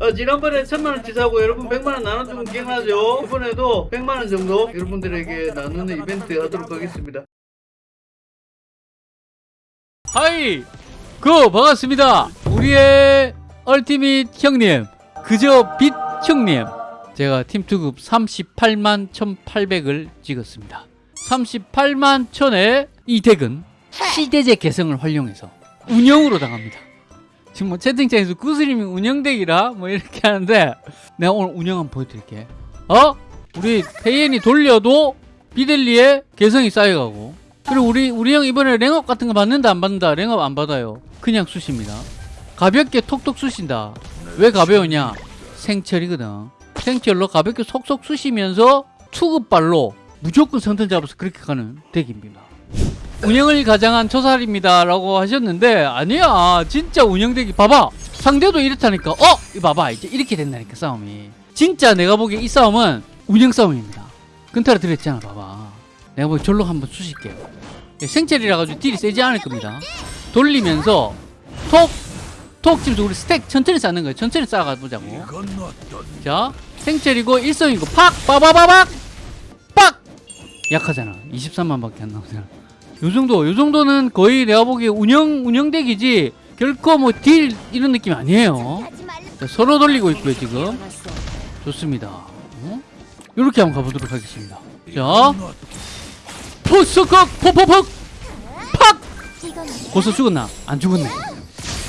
어, 지난번에 천만원 치 사고 여러분 백만원 나눠주면 기억나죠? 이번에도 백만원 정도 여러분들에게 나누는 이벤트 하도록 하겠습니다. 하이 그 반갑습니다 우리의 얼티밋 형님 그저 빛 형님 제가 팀투급 38만 1800을 찍었습니다 38만 1000의 이 덱은 시대제 개성을 활용해서 운영으로 당합니다 지금 뭐 채팅창에서 구슬님이 운영덱이라 뭐 이렇게 하는데 내가 오늘 운영 한번 보여드릴게. 어? 우리 페이엔이 돌려도 비델리의 개성이 쌓여가고. 그리고 우리 우리 형 이번에 랭업 같은 거 받는다 안 받는다 랭업 안 받아요. 그냥 쑤십니다. 가볍게 톡톡 쑤신다. 왜 가벼우냐? 생철이거든. 생철로 가볍게 속속 쑤시면서 투급발로 무조건 선택 잡아서 그렇게 가는 덱입니다 운영을 가장한 초살입니다 라고 하셨는데 아니야. 진짜 운영덱이 봐봐. 상대도 이렇다니까. 어? 봐봐. 이제 이렇게 된다니까 싸움이. 진짜 내가 보기에 이 싸움은 운영 싸움입니다. 근타를 드렸잖아 봐봐. 내가 보기 절로 한번 쑤실게요. 예, 생체리라 가지고 딜이 세지 않을 겁니다. 돌리면서 톡! 톡 지금 우리 스택 천천히 쌓는 거예요. 천천히 쌓아가 보자고. 자 생체리고 일성이고 팍! 빠바바박! 빡! 약하잖아. 23만 밖에 안 나오잖아 요 정도 요 정도는 거의 내가 보기에 운영 운영덱이지 결코 뭐 딜 이런 느낌 아니에요. 자, 서로 돌리고 있고요 지금. 좋습니다. 어? 이렇게 한번 가보도록 하겠습니다. 자. 포스컥 포포퍽 팍! 고서 죽었나? 안 죽었네.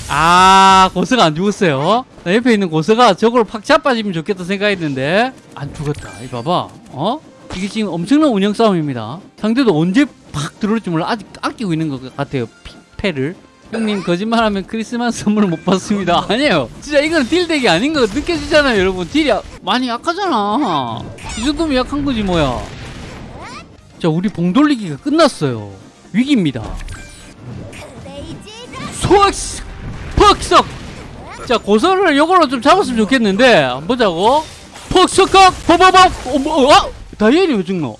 아 고서가 안 죽었어요. 나 옆에 있는 고서가 저걸 팍 자빠지면 좋겠다 생각했는데. 안 죽었다. 이 봐봐. 어? 이게 지금 엄청난 운영 싸움입니다. 상대도 언제 팍 들어올지 몰라. 아직 아끼고 있는 것 같아요. 피, 패를. 형님 거짓말하면 크리스마스 선물 못 받습니다. 아니에요. 진짜 이건 딜덱이 아닌 거 느껴지잖아요 여러분. 딜이 아- 많이 약하잖아. 이 정도면 약한 거지 뭐야. 자 우리 봉 돌리기가 끝났어요. 위기입니다. 소악스 퍽석! 자 고선을 요걸로 좀 잡았으면 좋겠는데 보자고. 퍽석각 버버벅 어, 뭐, 어? 다이앤이 왜 죽노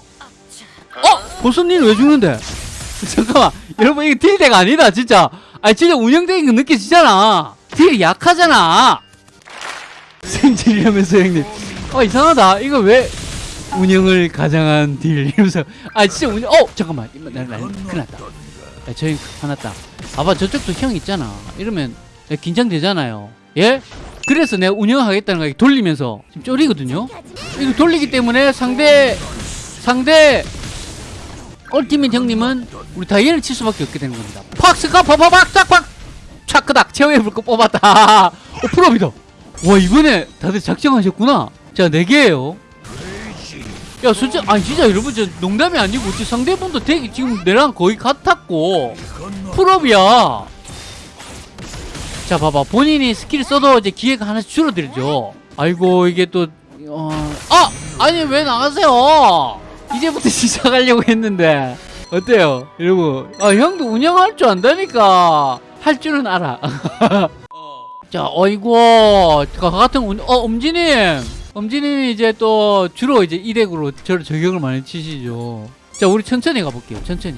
어? 고선님은 왜 죽는데? 잠깐만 여러분 이거 딜덱 아니다 진짜. 아 진짜 운영덱인 거 느껴지잖아. 딜이 약하잖아. 생질이라면서 형님. 어 이상하다. 이거 왜 운영을 가장한 딜 이러면서. 아 진짜 운영 어 잠깐만. 큰일 났다. 야, 저희 화났다. 봐봐 저쪽도 형 있잖아. 이러면 긴장되잖아요. 예? 그래서 내가 운영하겠다는 거 돌리면서. 지금 쫄이거든요? 이거 돌리기 때문에 상대 상대 얼티밋 형님은 우리 다이앤을 칠 수밖에 없게 되는 겁니다. 팍스카 파파박 짝팍 차크닥! 최후의 불꽃 뽑았다! 어 프로비다. 와 이번에 다들 작정하셨구나. 자 4개예요. 야 진짜 아니 진짜 여러분 저 농담이 아니고 저 상대분도 되게 지금 내랑 거의 같았고. full up이야. 자 봐봐. 본인이 스킬 써도 이제 기회가 하나씩 줄어들죠. 아이고 이게 또 어... 아! 아니 왜 나가세요 이제부터 시작하려고 했는데. 어때요? 여러분? 아 형도 운영할 줄 안다니까. 할 줄은 알아. 자 어이구. 저 같은 운... 어 엄지님. 엄지님이 이제 또 주로 이제 이 deck으로 저를 저격을 많이 치시죠. 자 우리 천천히 가볼게요. 천천히.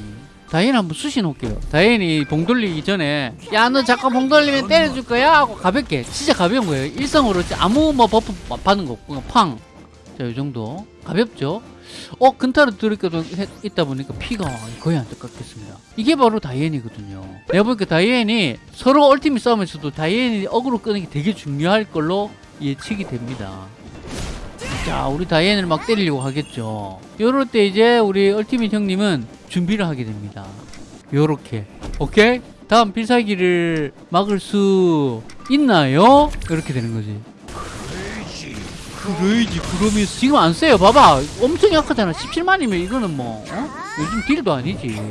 다이앤 한번 수시 놓을게요. 다이앤이 봉 돌리기 전에 야너 자꾸 봉 돌리면 때려줄 거야? 하고 가볍게 진짜 가벼운 거예요. 일성으로 아무 뭐 buff 받는 거 없고 팡. 자, 이 정도. 가볍죠? 어, 근타를 들이까 있다 보니까 피가 거의 안 똑같겠습니다. 이게 바로 다이앤이거든요. 내가 보니까 다이앤이 서로 ultimate 싸움에서도 다이앤이 어그로 끄는 게 되게 중요할 걸로 예측이 됩니다. 자, 우리 다이앤을 막 때리려고 하겠죠. 요럴 때 이제 우리 ultimate 형님은 준비를 하게 됩니다. 요렇게. 오케이? 다음 필살기를 막을 수 있나요? 이렇게 되는 거지. 그레이지 그러면서 지금 안 세요. 봐봐. 엄청 약하잖아. 17만이면 이거는 뭐 어? 요즘 deal도 아니지.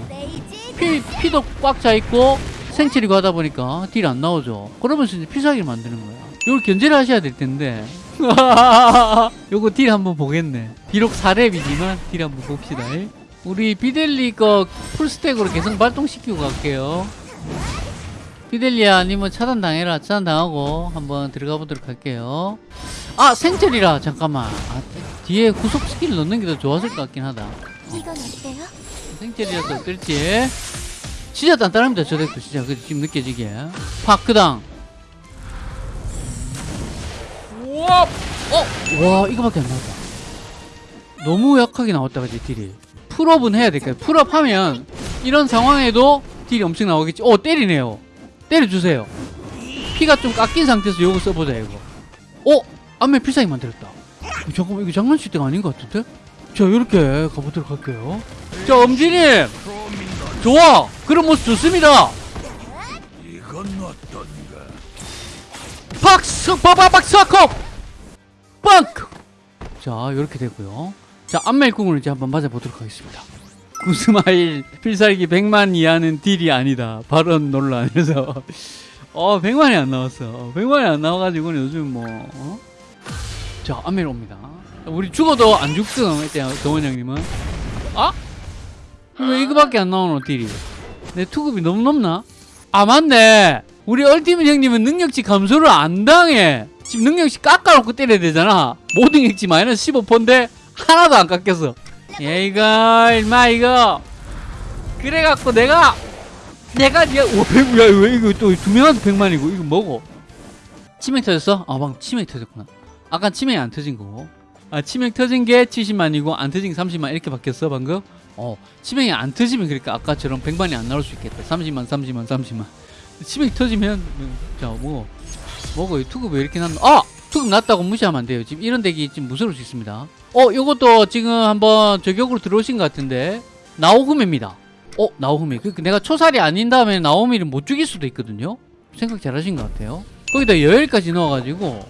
피, 피도 꽉 차있고 생철이고 하다 보니까 deal 안 나오죠. 그러면서 이제 필살기를 만드는 거야. 이걸 견제를 하셔야 될 텐데. 요거 deal 한번 보겠네. 비록 4렙이지만 deal 한번 봅시다. 우리 비델리 거 full stack으로 계속 발동시키고 갈게요 피델리아 아니면 차단 당해라 차단 당하고 한번 들어가 보도록 할게요 아 생철이라 잠깐만 아, 뒤에 구속 스킬 넣는 게 더 좋았을 것 같긴 하다 이건 어때요? 생철이라서 어떨지 진짜 단단합니다 저 deck도 진짜 그 지금 느껴지게 파크당 와, 어, 와 이거밖에 안 나왔다. 너무 약하게 나왔다 그지 deal이. full up은 해야 될까요? full up 하면 이런 상황에도 deal이 엄청 나오겠지. 어 때리네요. 때려주세요. 피가 좀 깎인 상태에서 요거 써보자 이거. 어, 안면 필살기 만들었다. 어, 잠깐만 이거 장난칠 때가 아닌 것 같은데? 자 이렇게 가보도록 할게요. 자 엄지님, 좋아. 그런 모습 좋습니다. 이건 어떤가? 박스 빠바박 스와컵 빵크 자 이렇게 되고요 자 안멜궁을 이제 한번 맞아보도록 하겠습니다 구스마일 필살기 100만 이하는 딜이 아니다. 발언 논란에서. 어 100만이 안 나왔어. 100만이 안 나와가지고 요즘 뭐 어? 자 안멜 옵니다. 우리 죽어도 안 죽등 했대요 동원 형님은. 아? 왜 이거밖에 안 나오노 딜이? 내 투급이 너무 높나? 아 맞네. 우리 얼티밋 형님은 능력치 감소를 안 당해. 지금 능력치 깎아놓고 때려야 되잖아. 모든 능력치 마이너스 15%인데 하나도 안 깎였어 야 이거 일마 이거. 그래갖고 내가 내가 니가 오, 100, 야, 왜 이거 또 두 명한테 100만이고 이거 뭐고? 치맥 터졌어? 아 방금 치맥 터졌구나. 아까 치맥이 안 터진 거고. 아 치맥 터진 게 70만이고 안 터진 게 30만 이렇게 바뀌었어 방금? 어 치맥이 안 터지면 그러니까 아까처럼 100만이 안 나올 수 있겠다. 30만 30만 30만. 치맥 터지면 자뭐 뭐고 이 투급 왜 이렇게 났노? 아 투급 났다고 무시하면 안 돼요. 지금 이런 덱이 지금 무서울 수 있습니다. 어 요것도 지금 한번 저격으로 들어오신 것 같은데 나오금입니다. 어 나오금이. 그 내가 초살이 아닌 다음에 나오미를 못 죽일 수도 있거든요. 생각 잘하신 것 같아요. 거기다 여열까지 넣어가지고.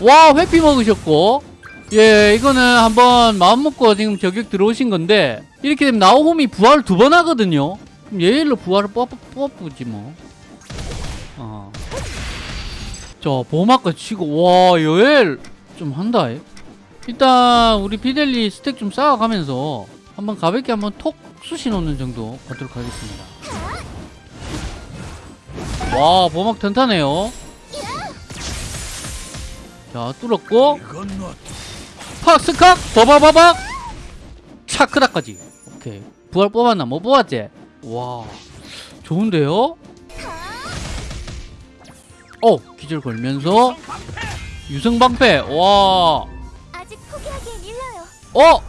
와 회피 먹으셨고. 예 이거는 한번 마음 먹고 지금 저격 들어오신 건데 이렇게 되면 나오홈이 부활을 두 번 하거든요. 예일로 부활을 뽑, 뽑지 뭐. 어. 자 보호막까지 치고 와 여엘 좀 한다. 이. 일단 우리 피델리 스택 좀 쌓아가면서 한번 가볍게 한번 톡 쑤시 놓는 정도 가도록 하겠습니다. 와 보호막 튼튼해요. 자 뚫었고. 팍스칵 버바바박! 차크다까지. 오케이. 부활 뽑았나? 뭐 뽑았지? 와 좋은데요 어 기절 걸면서 유성방패. 와. 어!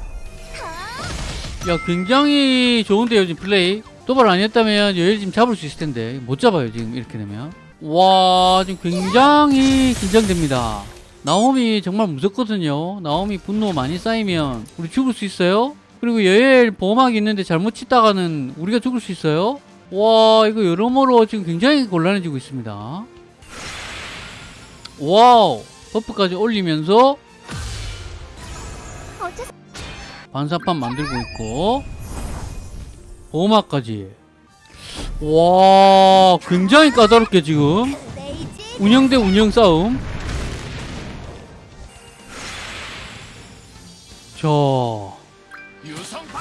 야 굉장히 좋은데요 지금 플레이. 도발 아니었다면 여일 지금 잡을 수 있을 텐데. 못 잡아요 지금 이렇게 되면. 와 지금 굉장히 긴장됩니다. 나오미 정말 무섭거든요. 나오미 분노 많이 쌓이면 우리 죽을 수 있어요? 그리고 여엘 보호막이 있는데 잘못 치다가는 우리가 죽을 수 있어요? 와 이거 여러모로 지금 굉장히 곤란해지고 있습니다 Wow buff까지 올리면서 반사판 만들고 있고 보호막까지. 와 굉장히 까다롭게 지금. 운영 대 운영 싸움. 자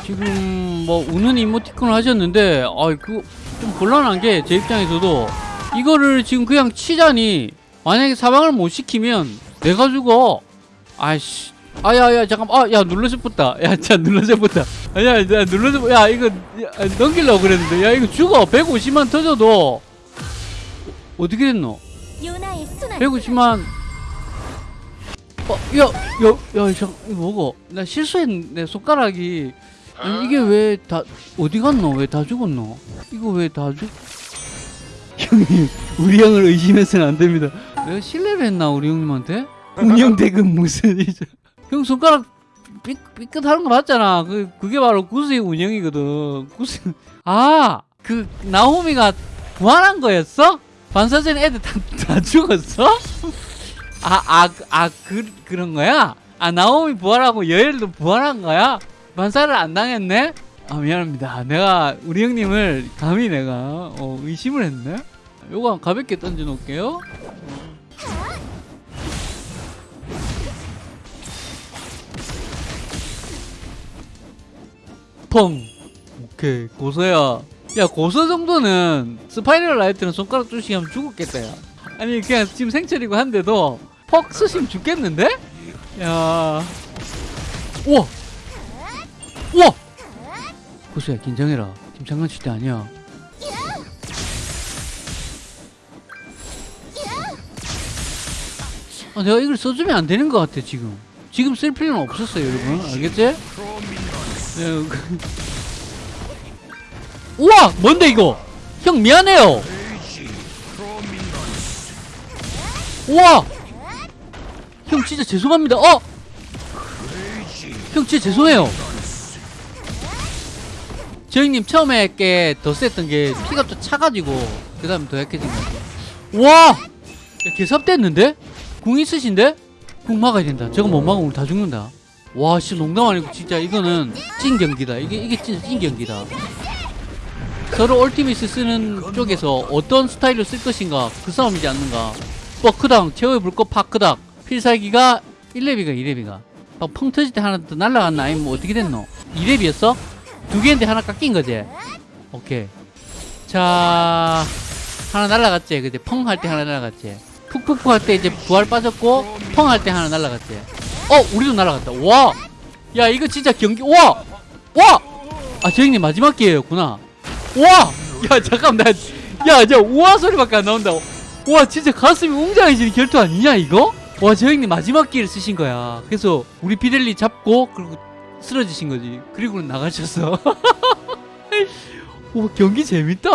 지금 뭐 우는 이모티콘을 하셨는데 아 그거 좀 곤란한 게 제 입장에서도 이거를 지금 그냥 치자니 만약에 사방을 못 시키면 내가 죽어 아이씨 아야야 잠깐 아야 눌러서 붙다 야자 눌러서 붙다 아야 야 눌러서 붙- 야 이거 야, 넘기려고 그랬는데 야 이거 죽어 150만 터져도 어떻게 됐노 요나의 순환. 150만 어, 야, 야, 야, 잠, 이거 뭐고? 나 실수했네, 손가락이. 아니, 이게 왜 다, 어디 갔노? 왜 다 죽었노? 이거 왜 다 죽, 형님, 우리 형을 의심해서는 안 됩니다. 내가 신뢰를 했나, 우리 형님한테? 운영 대금 무슨, 이제. 형 손가락 삐, 삐끗하는 거 맞잖아. 그, 그게 바로 구스의 운영이거든. 구스, 아, 그, 나호미가 부활한 거였어? 반사전 애들 다, 다 죽었어? 아, 아, 아, 그, 그런 거야? 아, 나오미 부활하고 여엘도 부활한 거야? 반사를 안 당했네? 아, 미안합니다. 내가, 우리 형님을 감히 내가, 어, 의심을 했네? 요거 가볍게 던져 놓을게요. 펑! 오케이, 고서야. 야, 고서 정도는 spiral light는 손가락 뚫시기 하면 죽었겠다, 야. 아니, 그냥 지금 생철이고 한데도 퍽 쓰시면 죽겠는데? 야. 우와! 우와! 고서야, 긴장해라. 지금 장난칠 때 아니야. 아, 내가 이걸 써주면 안 되는 것 같아 지금 지금 쓸 필요는 없었어요 여러분 알겠지? 네, 그- 우와 뭔데 이거 형 미안해요 우와 형 진짜 죄송합니다 어? 형 진짜 죄송해요 저 형님 처음에 게더 셌던 게 피가 또 차가지고 그 다음에 더 약해진 것 같아 와! 야, 개삽됐는데? 궁 있으신데? 궁 막아야 된다 저거 못 막으면 우리 다 죽는다 와 진짜 농담 아니고 진짜 이거는 찐 경기다. 이게 이게 진짜 찐 경기다. 서로 얼티미스 쓰는 쪽에서 어떤 스타일로 쓸 것인가 그 싸움이지 않는가. 버크당 제어의 불꽃 파크닥 필살기가 1렙이가 2렙이가. 막펑 터질 때 하나 더 날라갔나 아니면 뭐 어떻게 됐노? 2렙이었어? 두 개인데 하나 깎인 거지? 오케이. 자 하나 날라갔지? 그제 펑 할 때 하나 날라갔지? 푹푹푹 할 때 이제 부활 빠졌고 펑 할 때 하나 날라갔지 어 우리도 날라갔다. 와야 이거 진짜 경기 와 와 아 저 형님 마지막 기회였구나. 와 야 잠깐만. 나야저 우와 소리밖에 안 나온다. 와 진짜 가슴이 웅장해지는 결투 아니냐 이거? 와 저 형님 마지막 기회를 쓰신 거야. 그래서 우리 비델리 잡고 그리고 쓰러지신 거지. 그리고 나가셨어. 오 경기 재밌다